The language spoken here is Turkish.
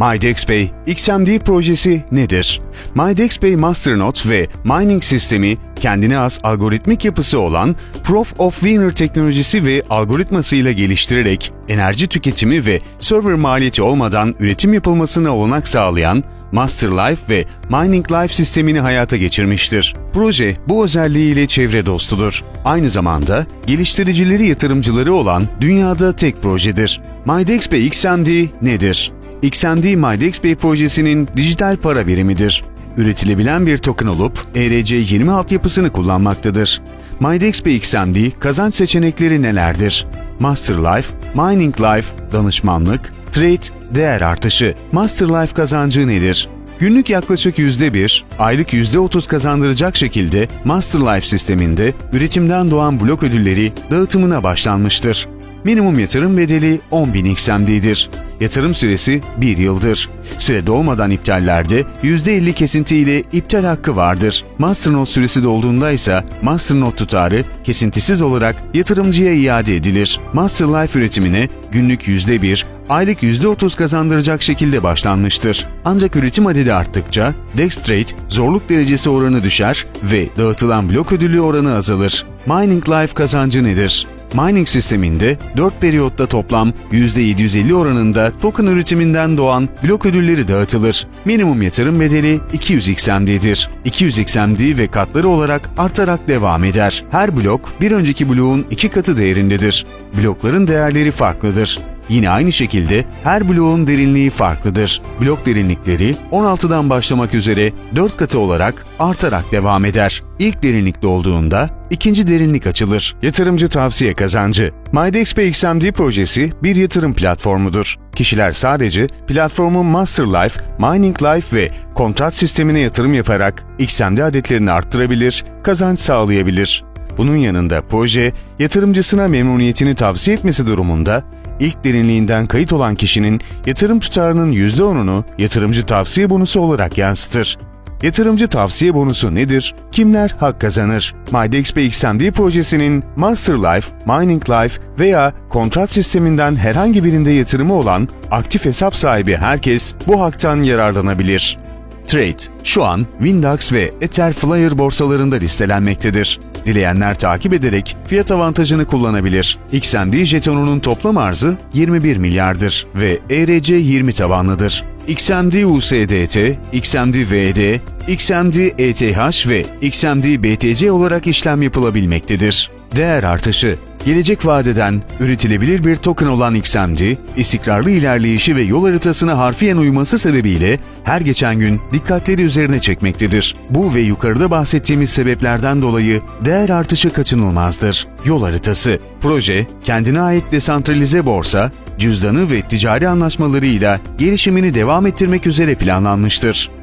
MyDexPay XMD projesi nedir? MyDexPay Masternode ve mining sistemi kendine has algoritmik yapısı olan Proof of Winner teknolojisi ve algoritmasıyla geliştirerek enerji tüketimi ve server maliyeti olmadan üretim yapılmasına olanak sağlayan Master Life ve Mining Life sistemini hayata geçirmiştir. Proje bu özelliğiyle çevre dostudur. Aynı zamanda geliştiricileri yatırımcıları olan dünyada tek projedir. MyDexPay XMD nedir? XMD MyDexPay projesinin dijital para birimidir. Üretilebilen bir token olup ERC20 altyapısını kullanmaktadır. MyDexPay XMD kazanç seçenekleri nelerdir? Master Life, Mining Life, danışmanlık, trade, değer artışı. Master Life kazancı nedir? Günlük yaklaşık %1, aylık %30 kazandıracak şekilde Master Life sisteminde üretimden doğan blok ödülleri dağıtımına başlanmıştır. Minimum yatırım bedeli 10.000 XMD'dir. Yatırım süresi 1 yıldır. Süre dolmadan iptallerde %50 kesinti ile iptal hakkı vardır. Masternode süresi dolduğunda ise Masternode tutarı kesintisiz olarak yatırımcıya iade edilir. Master Life üretimine günlük %1, aylık %30 kazandıracak şekilde başlanmıştır. Ancak üretim adedi arttıkça Dextrate zorluk derecesi oranı düşer ve dağıtılan blok ödülü oranı azalır. Mining Life kazancı nedir? Mining sisteminde 4 periyotta toplam %750 oranında token üretiminden doğan blok ödülleri dağıtılır. Minimum yatırım bedeli 200 XMD'dir. 200 XMD ve katları olarak artarak devam eder. Her blok bir önceki bloğun iki katı değerindedir. Blokların değerleri farklıdır. Yine aynı şekilde her bloğun derinliği farklıdır. Blok derinlikleri 16'dan başlamak üzere 4 katı olarak artarak devam eder. İlk derinlik dolduğunda ikinci derinlik açılır. Yatırımcı tavsiye kazancı. MyDexPay XMD projesi bir yatırım platformudur. Kişiler sadece platformun Master Life, Mining Life ve kontrat sistemine yatırım yaparak XMD adetlerini arttırabilir, kazanç sağlayabilir. Bunun yanında proje, yatırımcısına memnuniyetini tavsiye etmesi durumunda ilk derinliğinden kayıt olan kişinin yatırım tutarının %10'unu yatırımcı tavsiye bonusu olarak yansıtır. Yatırımcı tavsiye bonusu nedir? Kimler hak kazanır? MyDexPay XMD projesinin Master Life, Mining Life veya kontrat sisteminden herhangi birinde yatırımı olan aktif hesap sahibi herkes bu haktan yararlanabilir. Trade şu an Windax ve Etherflyer borsalarında listelenmektedir. Dileyenler takip ederek fiyat avantajını kullanabilir. XMD jetonunun toplam arzı 21 milyardır ve ERC 20 tabanlıdır. XMD USDT, XMD VD, XMD ETH ve XMD BTC olarak işlem yapılabilmektedir. Değer artışı Gelecek vadeden üretilebilir bir token olan XMD, istikrarlı ilerleyişi ve yol haritasına harfiyen uyması sebebiyle her geçen gün dikkatleri üzerine çekmektedir. Bu ve yukarıda bahsettiğimiz sebeplerden dolayı değer artışı kaçınılmazdır. Yol haritası, proje, kendine ait desantralize borsa, cüzdanı ve ticari anlaşmalarıyla gelişimini devam ettirmek üzere planlanmıştır.